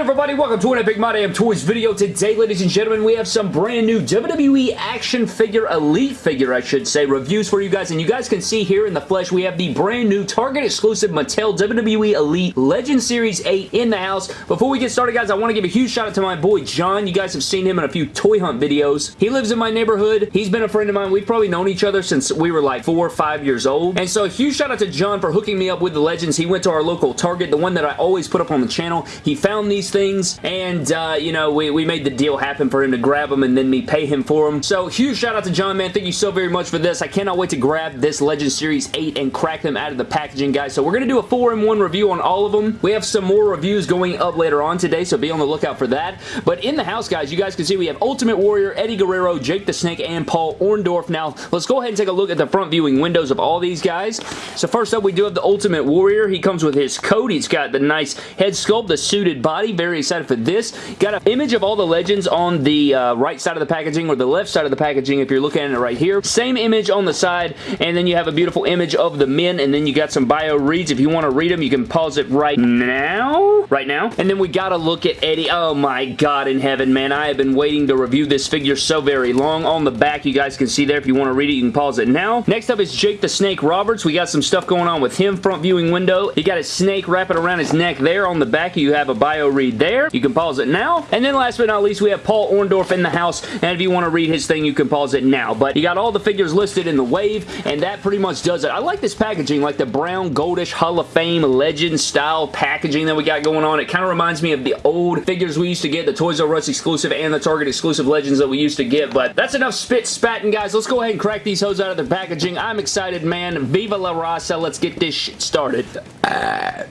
everybody? Welcome to an Epic My Damn Toys video. Today, ladies and gentlemen, we have some brand new WWE action figure, Elite figure, I should say, reviews for you guys. And you guys can see here in the flesh, we have the brand new Target exclusive Mattel WWE Elite Legend Series 8 in the house. Before we get started, guys, I want to give a huge shout out to my boy John. You guys have seen him in a few toy hunt videos. He lives in my neighborhood. He's been a friend of mine. We've probably known each other since we were like four or five years old. And so, a huge shout out to John for hooking me up with the Legends. He went to our local Target, the one that I always put up on the channel. He found these these things, and, uh, you know, we, we made the deal happen for him to grab them and then me pay him for them. So, huge shout out to John, man. Thank you so very much for this. I cannot wait to grab this Legend Series 8 and crack them out of the packaging, guys. So, we're going to do a 4-in-1 review on all of them. We have some more reviews going up later on today, so be on the lookout for that. But in the house, guys, you guys can see we have Ultimate Warrior, Eddie Guerrero, Jake the Snake, and Paul Orndorff. Now, let's go ahead and take a look at the front viewing windows of all these guys. So, first up, we do have the Ultimate Warrior. He comes with his coat. He's got the nice head sculpt, the suited body. Very excited for this. Got an image of all the legends on the uh, right side of the packaging or the left side of the packaging if you're looking at it right here. Same image on the side and then you have a beautiful image of the men and then you got some bio reads. If you want to read them, you can pause it right now. Right now. And then we got to look at Eddie. Oh my god in heaven, man. I have been waiting to review this figure so very long. On the back, you guys can see there. If you want to read it, you can pause it now. Next up is Jake the Snake Roberts. We got some stuff going on with him. Front viewing window. He got his snake wrapping around his neck there. On the back, you have a bio read there. You can pause it now. And then last but not least, we have Paul Orndorff in the house, and if you want to read his thing, you can pause it now. But you got all the figures listed in the wave, and that pretty much does it. I like this packaging, like the brown goldish Hall of Fame legend style packaging that we got going on. It kind of reminds me of the old figures we used to get, the Toys R Us exclusive and the Target exclusive legends that we used to get. But that's enough spit spatting, guys. Let's go ahead and crack these hoes out of their packaging. I'm excited, man. Viva la raza. Let's get this shit started. Uh.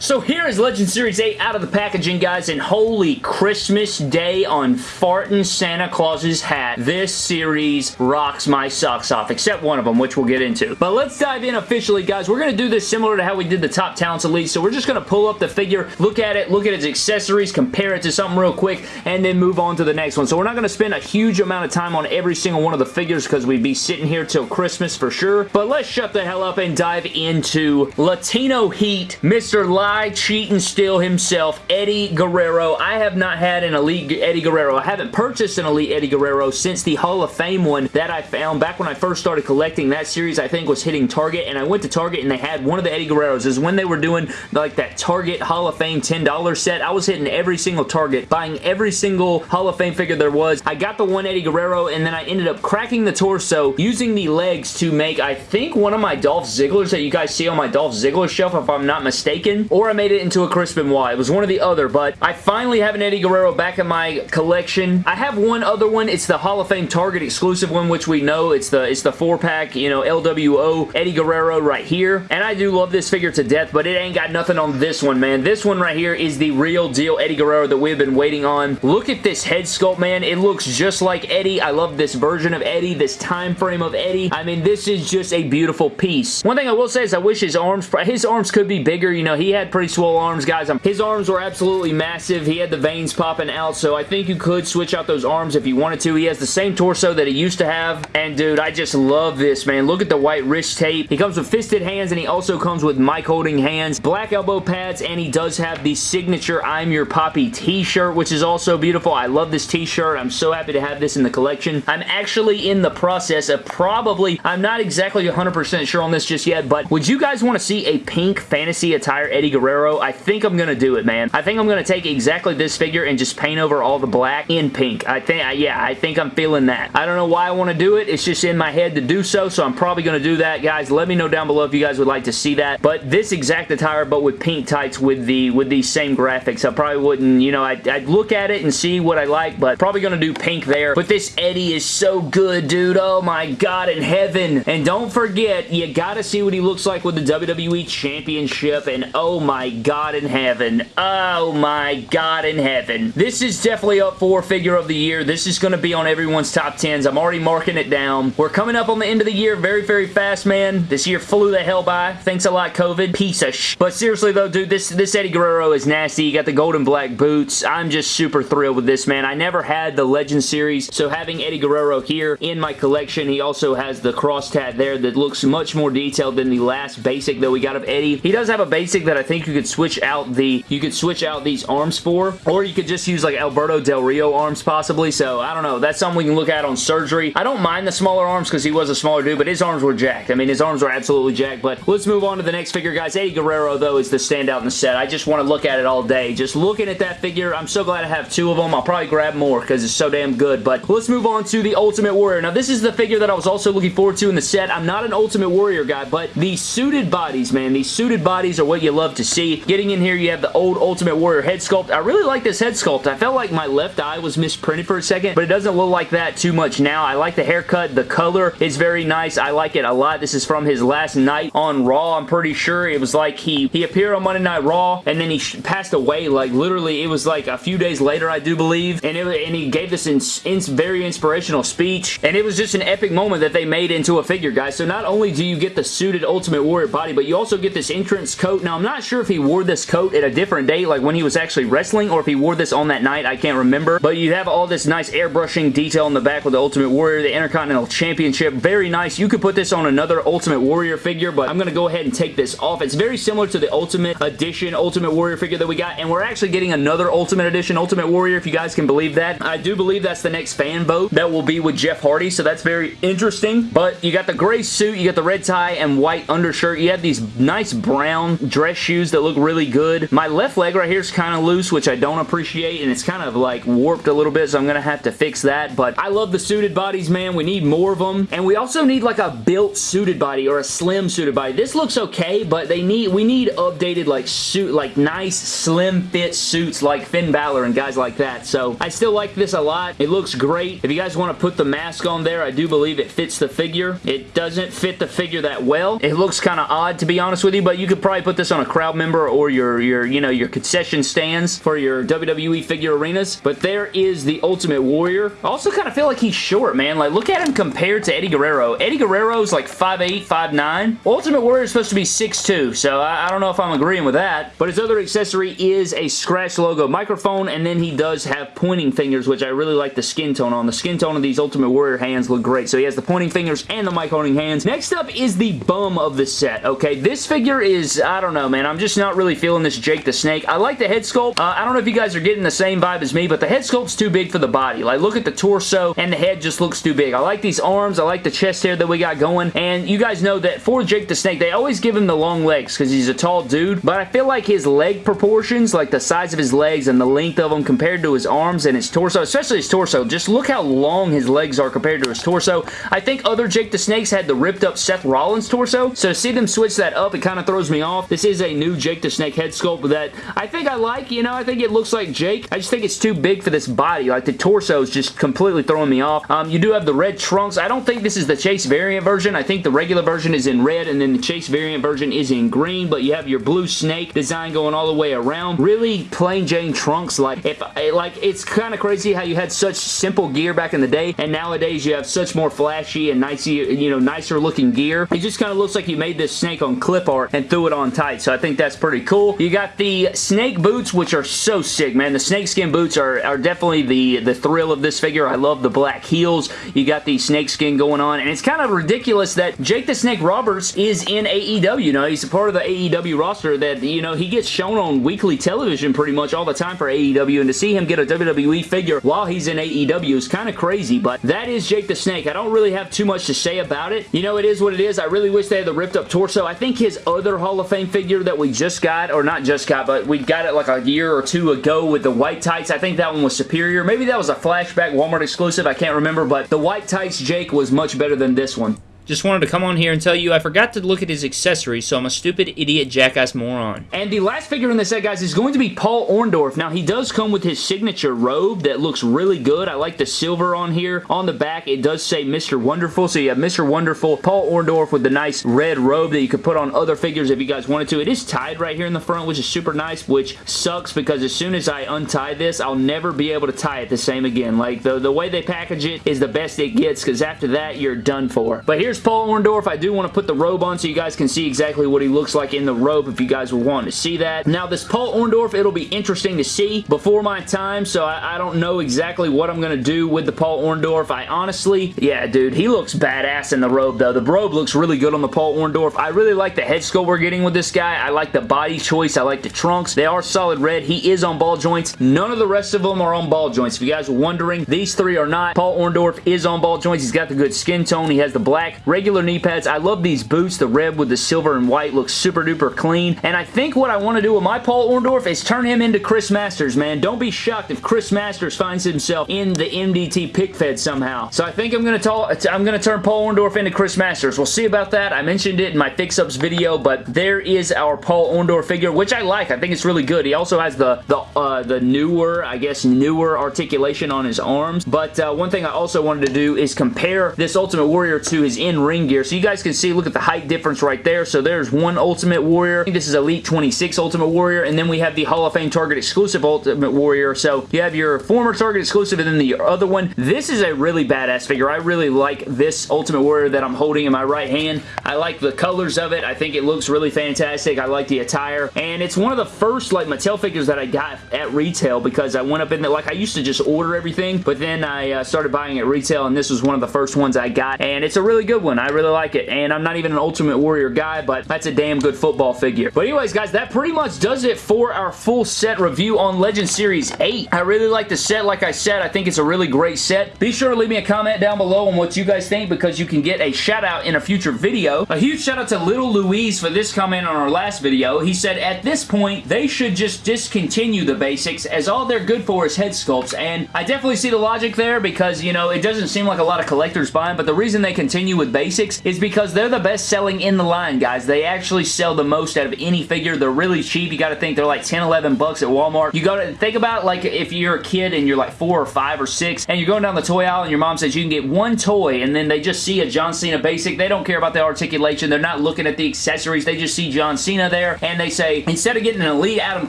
So here is Legend Series 8 out of the packaging, guys, and holy Christmas Day on farting Santa Claus's hat. This series rocks my socks off, except one of them, which we'll get into. But let's dive in officially, guys. We're going to do this similar to how we did the Top Talents Elite, so we're just going to pull up the figure, look at it, look at its accessories, compare it to something real quick, and then move on to the next one. So we're not going to spend a huge amount of time on every single one of the figures because we'd be sitting here till Christmas for sure. But let's shut the hell up and dive into Latino Heat, Mr lie, cheat, and steal himself, Eddie Guerrero. I have not had an Elite Eddie Guerrero. I haven't purchased an Elite Eddie Guerrero since the Hall of Fame one that I found back when I first started collecting. That series, I think, was hitting Target, and I went to Target, and they had one of the Eddie Guerreros. is when they were doing, like, that Target Hall of Fame $10 set. I was hitting every single Target, buying every single Hall of Fame figure there was. I got the one Eddie Guerrero, and then I ended up cracking the torso, using the legs to make, I think, one of my Dolph Zigglers that you guys see on my Dolph Ziggler shelf, if I'm not mistaken or I made it into a Chris Benoit. It was one or the other, but I finally have an Eddie Guerrero back in my collection. I have one other one. It's the Hall of Fame Target exclusive one, which we know. It's the it's the four-pack, you know, LWO Eddie Guerrero right here. And I do love this figure to death, but it ain't got nothing on this one, man. This one right here is the real deal Eddie Guerrero that we've been waiting on. Look at this head sculpt, man. It looks just like Eddie. I love this version of Eddie, this time frame of Eddie. I mean, this is just a beautiful piece. One thing I will say is I wish his arms, his arms could be bigger. You know, he had pretty swole arms, guys. Um, his arms were absolutely massive. He had the veins popping out, so I think you could switch out those arms if you wanted to. He has the same torso that he used to have, and dude, I just love this, man. Look at the white wrist tape. He comes with fisted hands, and he also comes with mic holding hands, black elbow pads, and he does have the signature I'm Your Papi t-shirt, which is also beautiful. I love this t-shirt. I'm so happy to have this in the collection. I'm actually in the process of probably, I'm not exactly 100% sure on this just yet, but would you guys want to see a pink fantasy attire Eddie Guerrero I think I'm going to do it, man. I think I'm going to take exactly this figure and just paint over all the black in pink. I think, yeah, I think I'm feeling that. I don't know why I want to do it. It's just in my head to do so, so I'm probably going to do that, guys. Let me know down below if you guys would like to see that. But this exact attire, but with pink tights with the with these same graphics, I probably wouldn't, you know, I'd, I'd look at it and see what I like, but probably going to do pink there. But this Eddie is so good, dude. Oh my god in heaven. And don't forget, you got to see what he looks like with the WWE Championship, and oh my my God in heaven. Oh my God in heaven. This is definitely up for figure of the year. This is going to be on everyone's top 10s. I'm already marking it down. We're coming up on the end of the year very, very fast, man. This year flew the hell by. Thanks a lot, COVID. Piece of sh... But seriously, though, dude, this, this Eddie Guerrero is nasty. Got the golden black boots. I'm just super thrilled with this, man. I never had the Legend series, so having Eddie Guerrero here in my collection, he also has the cross tat there that looks much more detailed than the last basic that we got of Eddie. He does have a basic that that I think you could switch out the you could switch out these arms for, or you could just use like Alberto Del Rio arms possibly, so I don't know. That's something we can look at on surgery. I don't mind the smaller arms because he was a smaller dude, but his arms were jacked. I mean, his arms were absolutely jacked, but let's move on to the next figure, guys. Eddie Guerrero, though, is the standout in the set. I just want to look at it all day. Just looking at that figure, I'm so glad I have two of them. I'll probably grab more because it's so damn good, but let's move on to the Ultimate Warrior. Now, this is the figure that I was also looking forward to in the set. I'm not an Ultimate Warrior guy, but the suited bodies, man, these suited bodies are what you love to see. Getting in here, you have the old Ultimate Warrior head sculpt. I really like this head sculpt. I felt like my left eye was misprinted for a second, but it doesn't look like that too much now. I like the haircut. The color is very nice. I like it a lot. This is from his last night on Raw, I'm pretty sure. It was like he, he appeared on Monday Night Raw, and then he passed away, like, literally, it was like a few days later, I do believe, and, it, and he gave this in, in, very inspirational speech, and it was just an epic moment that they made into a figure, guys. So not only do you get the suited Ultimate Warrior body, but you also get this entrance coat. Now, I'm not sure if he wore this coat at a different date, like when he was actually wrestling, or if he wore this on that night. I can't remember, but you have all this nice airbrushing detail in the back with the Ultimate Warrior, the Intercontinental Championship. Very nice. You could put this on another Ultimate Warrior figure, but I'm going to go ahead and take this off. It's very similar to the Ultimate Edition Ultimate Warrior figure that we got, and we're actually getting another Ultimate Edition Ultimate Warrior, if you guys can believe that. I do believe that's the next fan vote that will be with Jeff Hardy, so that's very interesting. But you got the gray suit, you got the red tie and white undershirt. You have these nice brown dress shoes that look really good. My left leg right here is kind of loose, which I don't appreciate, and it's kind of like warped a little bit, so I'm going to have to fix that. But I love the suited bodies, man. We need more of them. And we also need like a built suited body or a slim suited body. This looks okay, but they need we need updated like suit, like nice slim fit suits like Finn Balor and guys like that. So I still like this a lot. It looks great. If you guys want to put the mask on there, I do believe it fits the figure. It doesn't fit the figure that well. It looks kind of odd to be honest with you, but you could probably put this on a crowd member or your, your, you know, your concession stands for your WWE figure arenas. But there is the Ultimate Warrior. I also kind of feel like he's short, man. Like, look at him compared to Eddie Guerrero. Eddie Guerrero's like 5'8", 5'9". Ultimate Warrior is supposed to be 6'2", so I, I don't know if I'm agreeing with that. But his other accessory is a scratch logo microphone, and then he does have pointing fingers, which I really like the skin tone on. The skin tone of these Ultimate Warrior hands look great. So he has the pointing fingers and the mic holding hands. Next up is the bum of the set, okay? This figure is, I don't know, man. I'm just not really feeling this Jake the Snake. I like the head sculpt. Uh, I don't know if you guys are getting the same vibe as me, but the head sculpt's too big for the body. Like, look at the torso, and the head just looks too big. I like these arms. I like the chest hair that we got going, and you guys know that for Jake the Snake, they always give him the long legs because he's a tall dude, but I feel like his leg proportions, like the size of his legs and the length of them compared to his arms and his torso, especially his torso, just look how long his legs are compared to his torso. I think other Jake the Snakes had the ripped up Seth Rollins torso, so to see them switch that up, it kind of throws me off. This is a new Jake the Snake head sculpt that I think I like, you know, I think it looks like Jake. I just think it's too big for this body. Like, the torso is just completely throwing me off. Um, you do have the red trunks. I don't think this is the Chase variant version. I think the regular version is in red, and then the Chase variant version is in green, but you have your blue snake design going all the way around. Really plain Jane trunks. Like, if like it's kind of crazy how you had such simple gear back in the day, and nowadays you have such more flashy and nicer, you know, nicer looking gear. It just kind of looks like you made this snake on clip art and threw it on tight, so I think that's pretty cool. You got the snake boots, which are so sick, man. The snakeskin boots are, are definitely the, the thrill of this figure. I love the black heels. You got the snakeskin going on, and it's kind of ridiculous that Jake the Snake Roberts is in AEW. You know, he's a part of the AEW roster that, you know, he gets shown on weekly television pretty much all the time for AEW, and to see him get a WWE figure while he's in AEW is kind of crazy, but that is Jake the Snake. I don't really have too much to say about it. You know, it is what it is. I really wish they had the ripped up torso. I think his other Hall of Fame figure that we just got, or not just got, but we got it like a year or two ago with the white tights, I think that one was superior. Maybe that was a flashback Walmart exclusive. I can't remember, but the white tights Jake was much better than this one. Just wanted to come on here and tell you I forgot to look at his accessories, so I'm a stupid idiot jackass moron. And the last figure in the set, guys, is going to be Paul Orndorff. Now, he does come with his signature robe that looks really good. I like the silver on here. On the back, it does say Mr. Wonderful, so you have Mr. Wonderful, Paul Orndorff with the nice red robe that you could put on other figures if you guys wanted to. It is tied right here in the front, which is super nice, which sucks because as soon as I untie this, I'll never be able to tie it the same again. Like, the, the way they package it is the best it gets because after that, you're done for. But here's here's Paul Orndorff. I do want to put the robe on so you guys can see exactly what he looks like in the robe if you guys were wanting to see that. Now, this Paul Orndorff, it'll be interesting to see before my time, so I, I don't know exactly what I'm going to do with the Paul Orndorff. I honestly, yeah, dude, he looks badass in the robe, though. The robe looks really good on the Paul Orndorff. I really like the head sculpt we're getting with this guy. I like the body choice. I like the trunks. They are solid red. He is on ball joints. None of the rest of them are on ball joints. If you guys are wondering, these three are not. Paul Orndorff is on ball joints. He's got the good skin tone. He has the black regular knee pads. I love these boots. The red with the silver and white looks super duper clean. And I think what I want to do with my Paul Orndorff is turn him into Chris Masters, man. Don't be shocked if Chris Masters finds himself in the MDT pic fed somehow. So I think I'm going to I'm going to turn Paul Orndorff into Chris Masters. We'll see about that. I mentioned it in my fix-ups video, but there is our Paul Orndorff figure, which I like. I think it's really good. He also has the the uh, the newer, I guess, newer articulation on his arms. But uh, one thing I also wanted to do is compare this Ultimate Warrior to his in-ring gear. So you guys can see, look at the height difference right there. So there's one Ultimate Warrior. this is Elite 26 Ultimate Warrior. And then we have the Hall of Fame Target exclusive Ultimate Warrior. So you have your former Target exclusive and then the other one. This is a really badass figure. I really like this Ultimate Warrior that I'm holding in my right hand. I like the colors of it. I think it looks really fantastic. I like the attire. And it's one of the first like Mattel figures that I got at retail because I went up in there. Like I used to just order everything, but then I uh, started buying at retail and this was one of the first ones I got. And it's a really good one. I really like it. And I'm not even an Ultimate Warrior guy, but that's a damn good football figure. But anyways, guys, that pretty much does it for our full set review on Legend Series 8. I really like the set. Like I said, I think it's a really great set. Be sure to leave me a comment down below on what you guys think because you can get a shout out in a future video. A huge shout out to Little Louise for this comment on our last video. He said, at this point, they should just discontinue the basics as all they're good for is head sculpts. And I definitely see the logic there because, you know, it doesn't seem like a lot of collectors buy them, but the reason they continue with basics is because they're the best selling in the line, guys. They actually sell the most out of any figure. They're really cheap. You got to think they're like 10, 11 bucks at Walmart. You got to think about like if you're a kid and you're like four or five or six and you're going down the toy aisle and your mom says you can get one toy and then they just see a John Cena basic. They don't care about the articulation. They're not looking at the accessories. They just see John Cena there and they say, instead of getting an elite Adam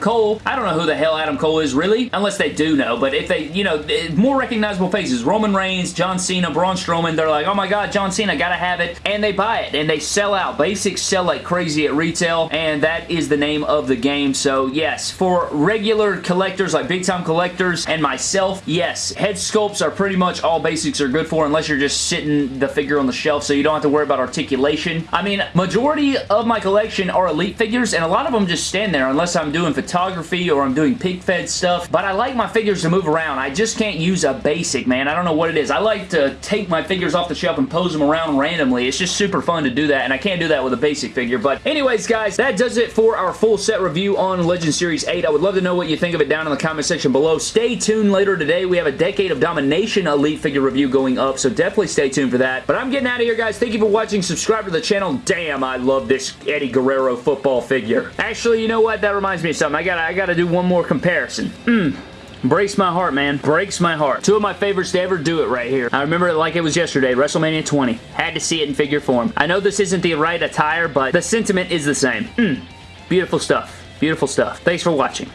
Cole, I don't know who the hell Adam Cole is really, unless they do know, but if they, you know, eh, more recognizable faces, Roman Reigns, John Cena, Braun Strowman, they're like, oh my god, John Cena, gotta have it, and they buy it, and they sell out. Basics sell like crazy at retail, and that is the name of the game, so yes, for regular collectors, like big time collectors, and myself, yes, head sculpts are pretty much all basics are good for, unless you're just sitting the figure on the shelf, so you don't have to worry about articulation. I mean, majority of my collection are elite figures, and a lot of them just stand there, unless I'm doing photography or I'm doing pic fed stuff, but I like my figures to move around. I just can't use a basic, man. I don't know what it is. I like to take my figures off the shelf and pose them around randomly. It's just super fun to do that, and I can't do that with a basic figure. But anyways, guys, that does it for our full set review on Legend Series 8. I would love to know what you think of it down in the comment section below. Stay tuned later today. We have a Decade of Domination Elite figure review going up, so definitely stay tuned for that. But I'm getting out of here, guys. Thank you for watching. Subscribe to the channel. Damn, I love this Eddie Guerrero football figure. Actually, you know what? That reminds me of something. I gotta, I gotta do one more comparison. Mmm. Breaks my heart, man. Breaks my heart. Two of my favorites to ever do it right here. I remember it like it was yesterday, WrestleMania 20. Had to see it in figure form. I know this isn't the right attire, but the sentiment is the same. Mm. Beautiful stuff. Beautiful stuff. Thanks for watching.